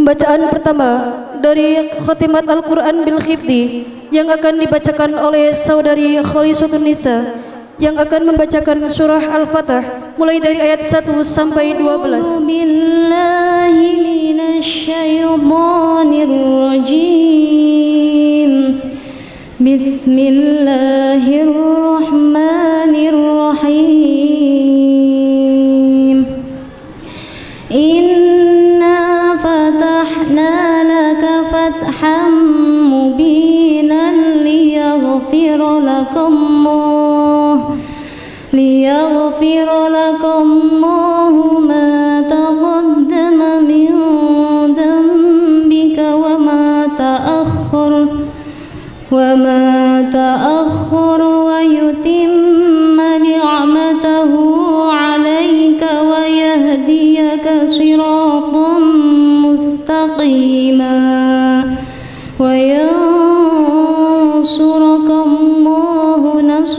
Pembacaan pertama dari Khotimat Al-Quran Bil Khifdi yang akan dibacakan oleh saudari Khalisatun Nisa yang akan membacakan surah Al-Fatah mulai dari ayat 1 sampai 12. billahi. Bismillahirrahmanirrahim. Laka fathan mubinan liyaghfir lakallah liyaghfir lakallah ma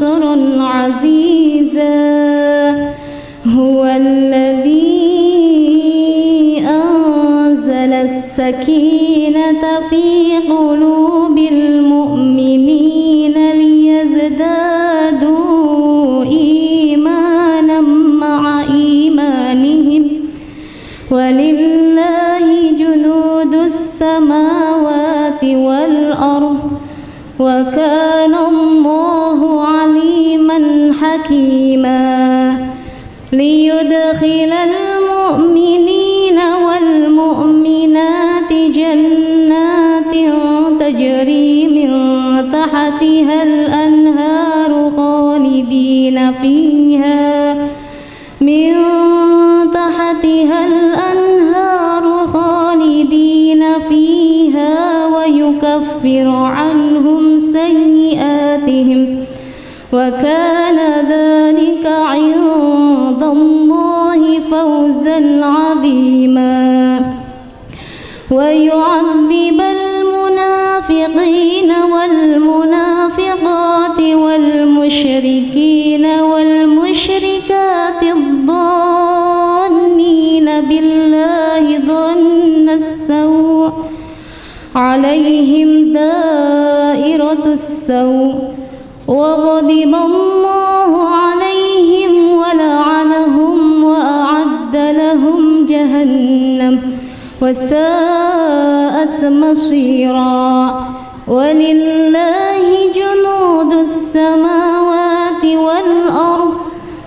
النصر عزيزا هو الذي أنزل السكينة في قلوب المؤمنين ليزدادوا إيمانا مع إيمانهم. ولله جنود السماوات والأرض وكان حكيما ليدخل المؤمنين والمؤمنات جنات تجري من تحتها الأنهار خالدين فيها. من تحتها الأنهار خالدين فيها ويكفر عنهم سيئاتهم. وكان ويعذب المنافقين والمنافقات والمشركين والمشركات الظانين بالله ظن السوء عليهم دائرة السوء وغضب الله وساءت مصيرا. ولله جنود السماوات والأرض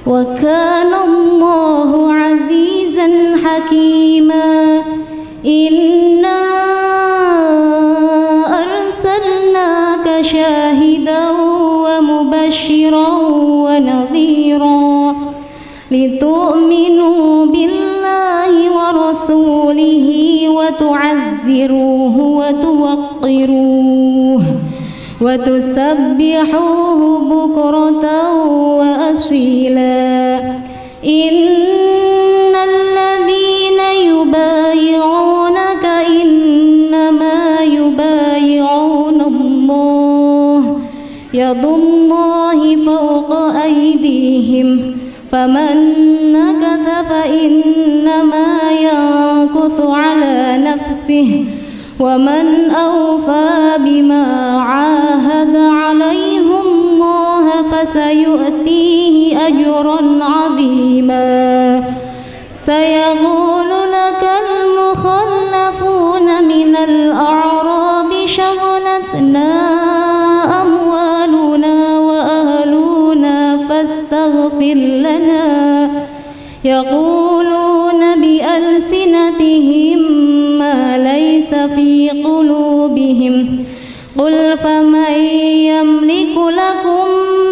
وكان الله عزيزا حكيما. إنا أرسلناك شاهدا ومبشرا ونذيرا لتؤمنوا بالله ورسوله وتعزروه وتوقروه وتسبحوه بكرة وأصيلا. إن الذين يبايعونك إنما يبايعون الله. يد الله فوق أيديهم. فمن نكث فإنما ينكث على نفسه ومن أوفى بما عاهد عليه الله فسيؤتيه أجرا عظيما. سيقول لك المخلفون من الأعراب شغلتنا أموالنا وأهلنا فاستغفر لنا. يقولون قلوبهم. قل فمن يملك لكم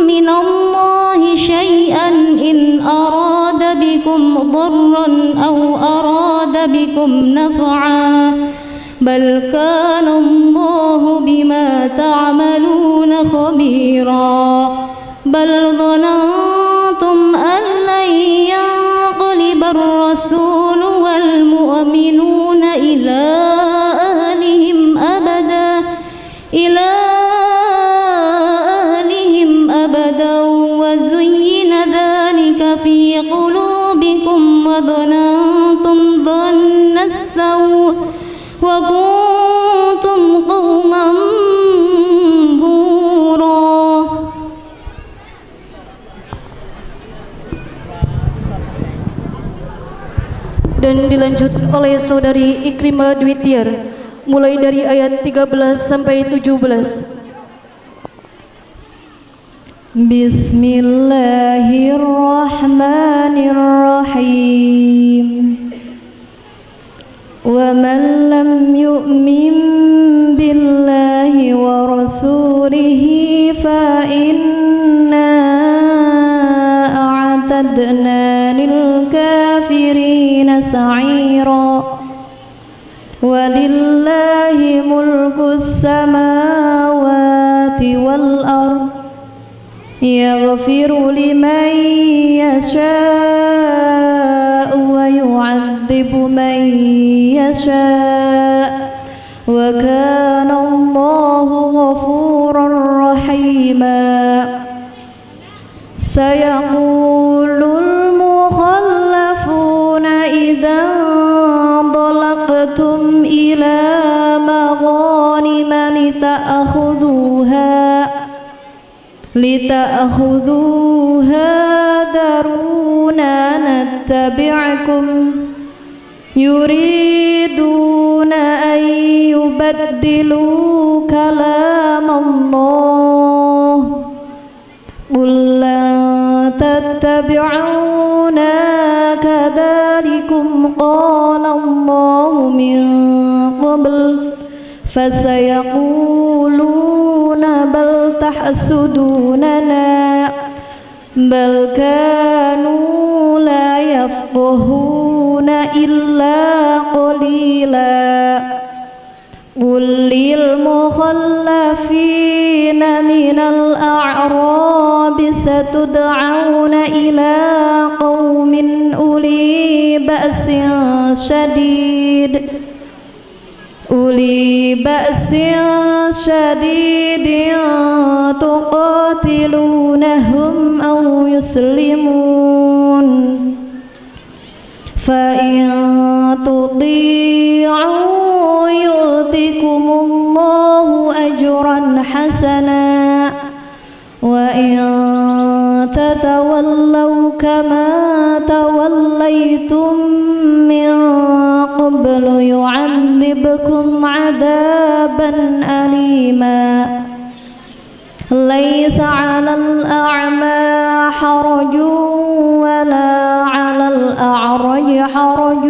من الله شيئا إن أراد بكم ضرا أو أراد بكم نفعا بل كان الله بما تعملون خبيرا بل ظننتم أن لن ينقلب الرسول والمؤمنون إلى وكنتم قوما بورا dan dilanjut oleh saudari Ikrimah Dwi Tiar mulai dari ayat 13 sampai 17 Bismillahirrahmanirrahim السماوات والأرض يغفر لمن يشاء ويعذب من يشاء وكان الله غفورا رحيما سيقول لتأخذوها ذرونا نتبعكم. يريدون أن يبدلوا كلام الله. قل لن تتبعونا. كذلكم قال الله من قبل. فسيقولون بل تحسدوننا بل كانوا لا يفقهون إلا قليلا. قل للمخلفين من الأعراب ستدعون إلى قوم أولي بأس شديد. أولي بأس شديد تقاتلونهم أو يسلمون. فإن تطيعوا يؤتكم الله أجرا حسنا وإن تتولوا كما توليتم يعذبكم عذابا أليما. ليس على الأعمى حرج ولا على الأعرج حرج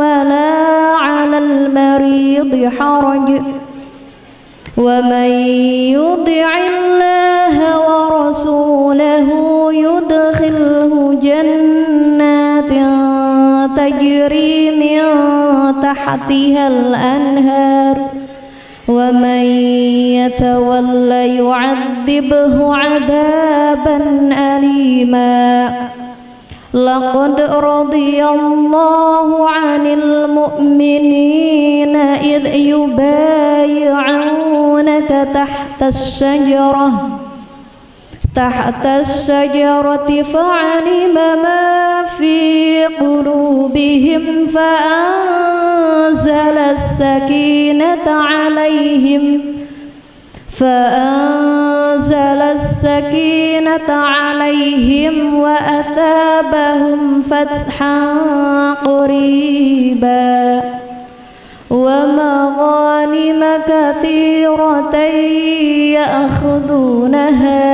ولا على المريض حرج. ومن يطع الله ورسوله يدخله جنات تجري تحتها الأنهار ومن يتول يعذبه عذابا أليما. لقد رضي الله عن المؤمنين إذ يبايعونك تحت الشجرة تحت الشجرة فعلم ما في قلوبهم فأنزل السكينة عليهم فأنزل السكينة عليهم وأثابهم فتحا قريبا ومغانم كثيرة يأخذونها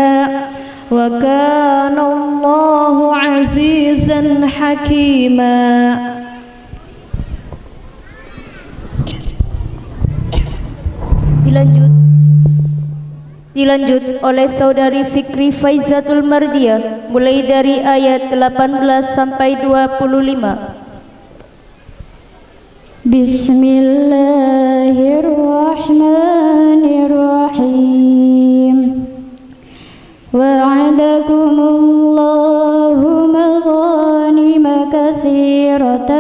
وكان الله عزيزا حكيما dilanjut dilanjut oleh saudari Fikri Faizatul Mardia mulai dari ayat 18 sampai 25 Bismillahirrahmanirrahim وعدكم الله مغانم كثيرة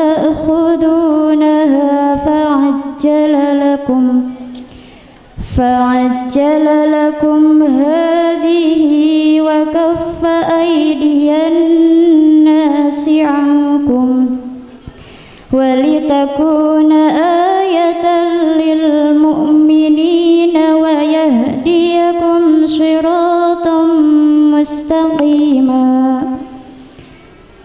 تأخذونها فعجل لكم فعجل لكم هذه وكف أيدي الناس عنكم. ولتكون آية للمؤمنين ويهديكم صراطا مستقيما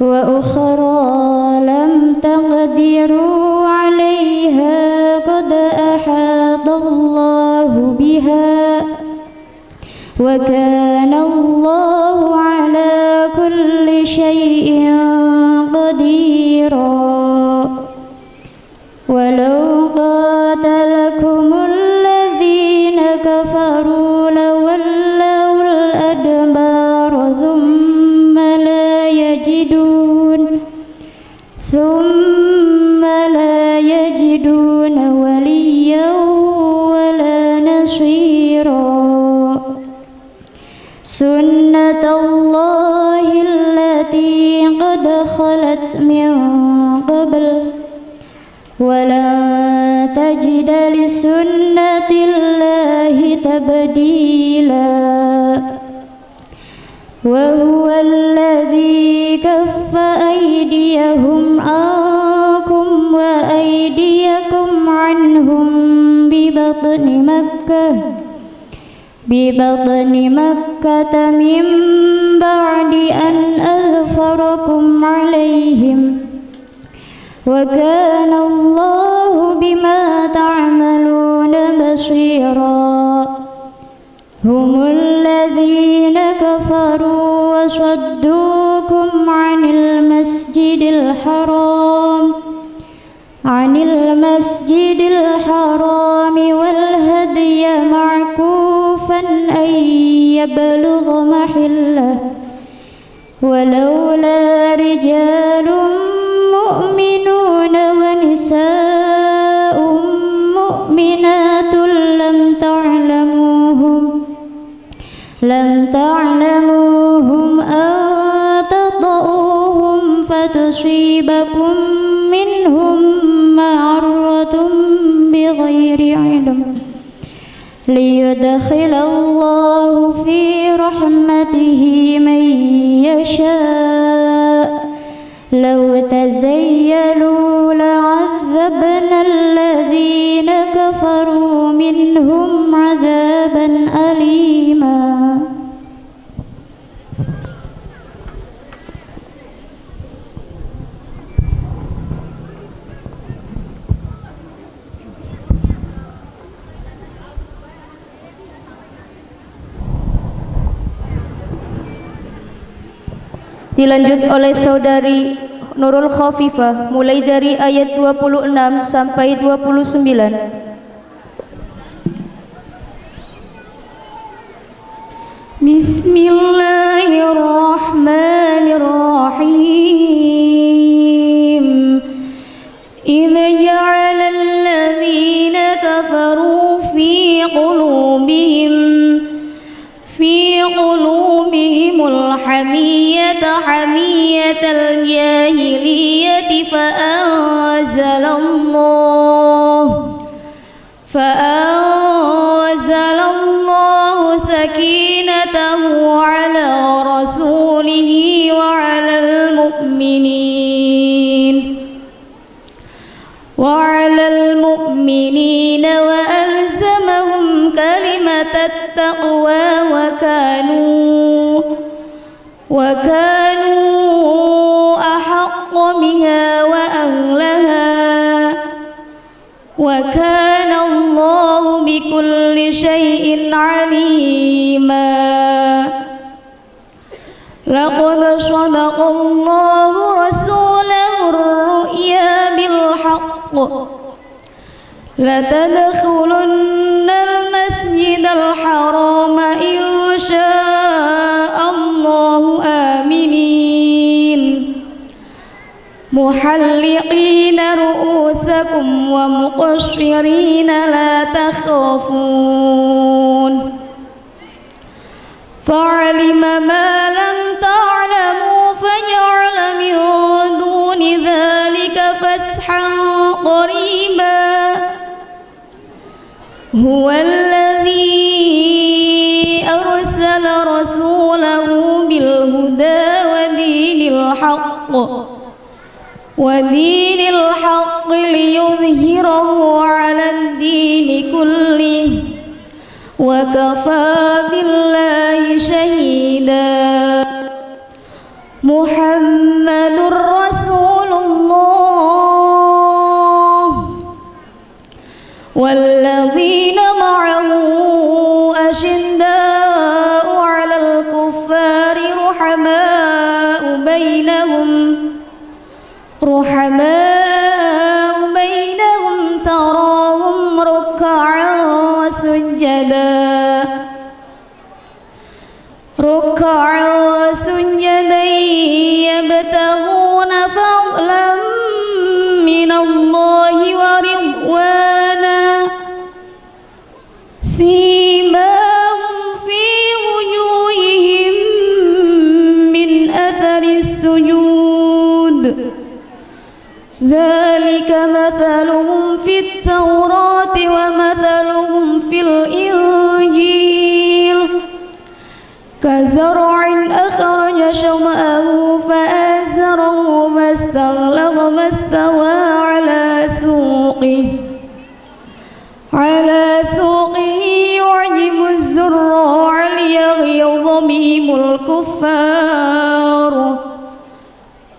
وأخرى لم تقدروا عليها قد أحاط الله بها وكان الله على كل شيء سنة الله التي قد خلت من قبل ولا تجد لسنة الله تبديلا وهو الذي كف أيديهم عنكم وأيديكم عنهم ببطن مكة ببطن مكة من بعد أن أظفركم عليهم وكان الله بما تعملون بصيرا. هم الذين كفروا وصدوكم عن المسجد الحرام عن المسجد الحرام والهدي أن يبلغ محله ولولا رجال ليدخل الله في رحمته من يشاء. لو تزيلوا Dilanjut oleh saudari Nurul Khafifah mulai dari ayat 26 sampai 29. بسم الله الرحمن الرحيم إذ جعل الذين كفروا في قلوبهم الحمية حمية الجاهلية فأنزل الله فأنزل الله سكينته على رسوله وعلى المؤمنين وعلى المؤمنين وألزمهم كلمة التقوى وكانوا وكانوا أحق بها وأهلها وكان الله بكل شيء عليما. لقد صدق الله رسوله الرؤيا بالحق. لتدخلن المسجد الحرام إن شاء محلقين رؤوسكم ومقشرين لا تخافون فعلم ما لم تعلموا فجعل من دون ذلك فسحا قريبا هو الذي أرسل رسوله بالهدى ودين الحق ودين الحق ليظهره على الدين كله وكفى بالله شهيدا. محمد رسول الله والذي سيماهم في وجوههم من أثر السجود. ذلك مثلهم في التوراة ومثلهم في الإنجيل. كزرع أخرج شمأه فآزره فاستغلظ فاستوى على سوقه. على الكفار.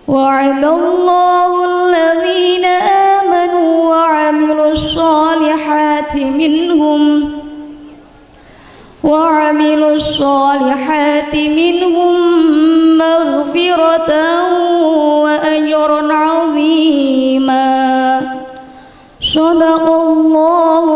وعد الله الذين آمنوا وعملوا الصالحات منهم وعملوا الصالحات منهم مغفرة وأجرا عظيما. صدق الله